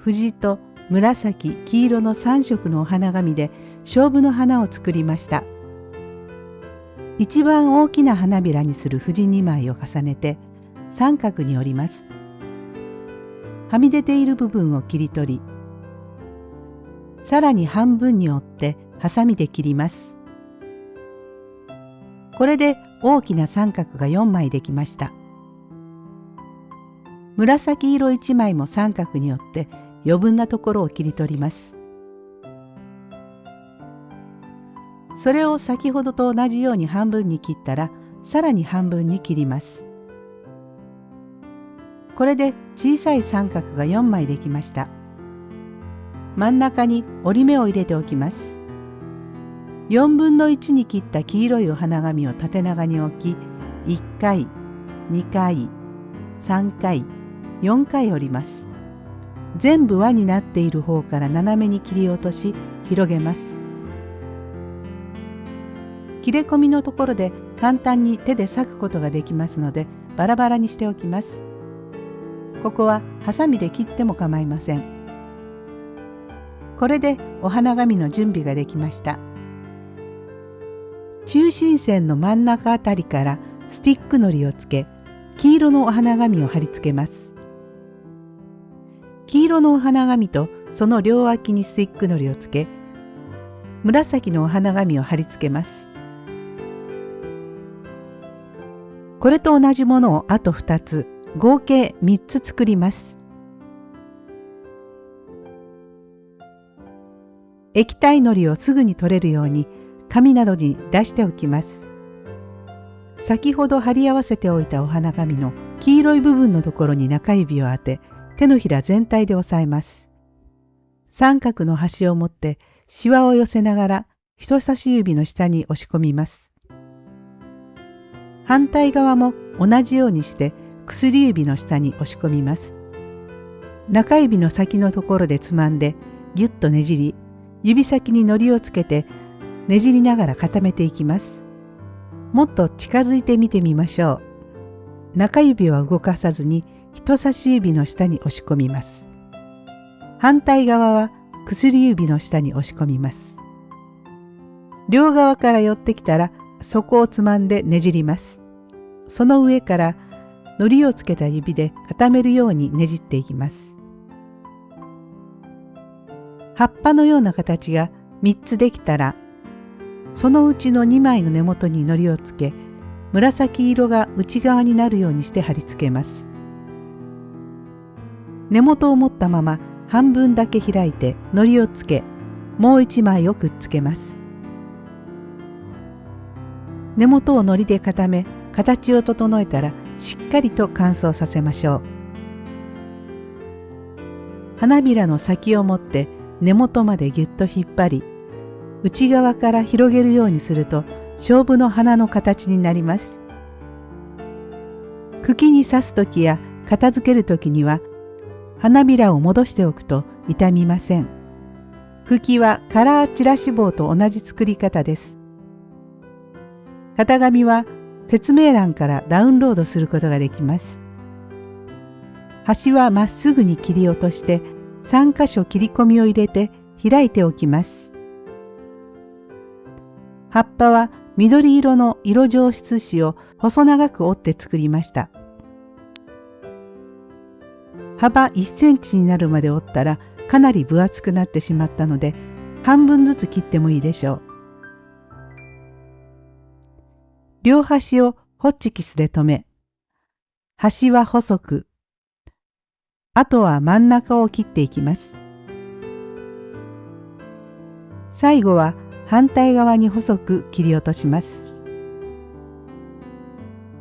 藤と紫、黄色の3色のお花紙で勝負の花を作りました。一番大きな花びらにする藤2枚を重ねて三角に折ります。はみ出ている部分を切り取り、さらに半分に折ってハサミで切ります。これで大きな三角が4枚できました。紫色1枚も三角に折って余分なところを切り取ります。それを先ほどと同じように半分に切ったらさらに半分に切ります。これで小さい三角が4枚できました。真ん中に折り目を入れておきます。4分の1に切った黄色いお花紙を縦長に置き、1回、2回、3回、4回折ります。全部輪になっている方から斜めに切り落とし広げます。切れ込みのところで簡単に手で裂くことができますのでバラバラにしておきます。ここはハサミで切っても構いません。これでお花紙の準備ができました。中心線の真ん中あたりからスティックのりをつけ黄色のお花紙を貼り付けます。黄色のお花紙とその両脇にスティックのりをつけ紫のお花紙を貼り付けます。これと同じものをあと2つ合計3つ作ります。液体のりをすぐに取れるように紙などに出しておきます。先ほど貼り合わせておいたお花紙の黄色い部分のところに中指を当て手のひら全体で押さえます。三角の端を持ってシワを寄せながら人差し指の下に押し込みます。反対側も同じようにして薬指の下に押し込みます。中指の先のところでつまんでぎゅっとねじり指先に糊をつけてねじりながら固めていきます。もっと近づいてみてみましょう。中指は動かさずに人差し指の下に押し込みます。反対側は薬指の下に押し込みます。両側から寄ってきたら底をつまんでねじります。その上から糊をつけた指で固めるようにねじっていきます。葉っぱのような形が3つできたらそのうちの2枚の根元に糊をつけ紫色が内側になるようにして貼り付けます。根元を持ったまま半分だけ開いて糊をつけもう1枚をくっつけます。根元を糊で固め形を整えたらしっかりと乾燥させましょう。花びらの先を持って根元までぎゅっと引っ張り内側から広げるようにすると勝負の花の形になります。茎に刺す時や片付ける時には花びらを戻しておくと傷みません。茎はカラーチラシ棒と同じ作り方です。型紙は説明欄からダウンロードすることができます。端はまっすぐに切り落として3箇所切り込みを入れて開いておきます。葉っぱは緑色の色上質紙を細長く折って作りました。幅1センチになるまで折ったらかなり分厚くなってしまったので半分ずつ切ってもいいでしょう。両端をホッチキスで留め、端は細く、あとは真ん中を切っていきます。最後は反対側に細く切り落とします。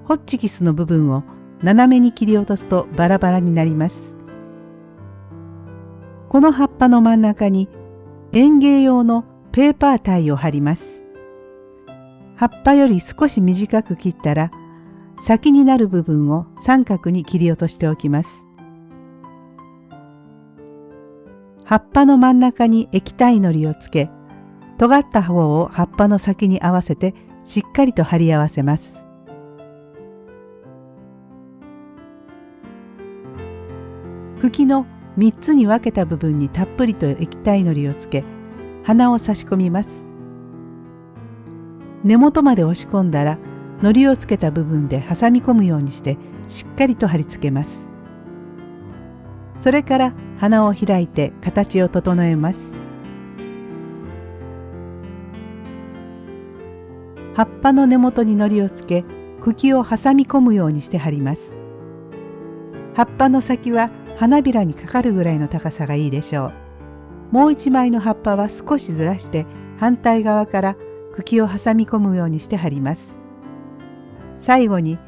ホッチキスの部分を斜めに切り落とすとバラバラになります。この葉っぱの真ん中に園芸用のペーパータイを貼ります。葉っぱより少し短く切ったら先になる部分を三角に切り落としておきます。葉っぱの真ん中に液体のりをつけ尖った方を葉っぱの先に合わせてしっかりと貼り合わせます。茎の3つに分けた部分にたっぷりと液体のりをつけ鼻を差し込みます。根元まで押し込んだら糊をつけた部分で挟み込むようにしてしっかりと貼り付けます。それから鼻を開いて形を整えます。葉っぱの根元に糊をつけ茎を挟み込むようにして貼ります。葉っぱの先は花びらにかかるぐらいの高さがいいでしょう。もう一枚の葉っぱは少しずらして反対側から茎を挟み込むようにして貼ります。最後に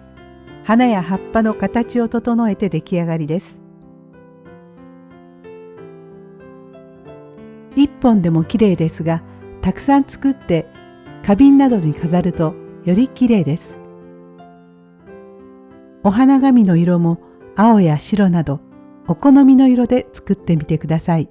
花や葉っぱの形を整えて出来上がりです。一本でも綺麗ですがたくさん作って花瓶などに飾るとより綺麗です。お花紙の色も青や白などお好みの色で作ってみてください。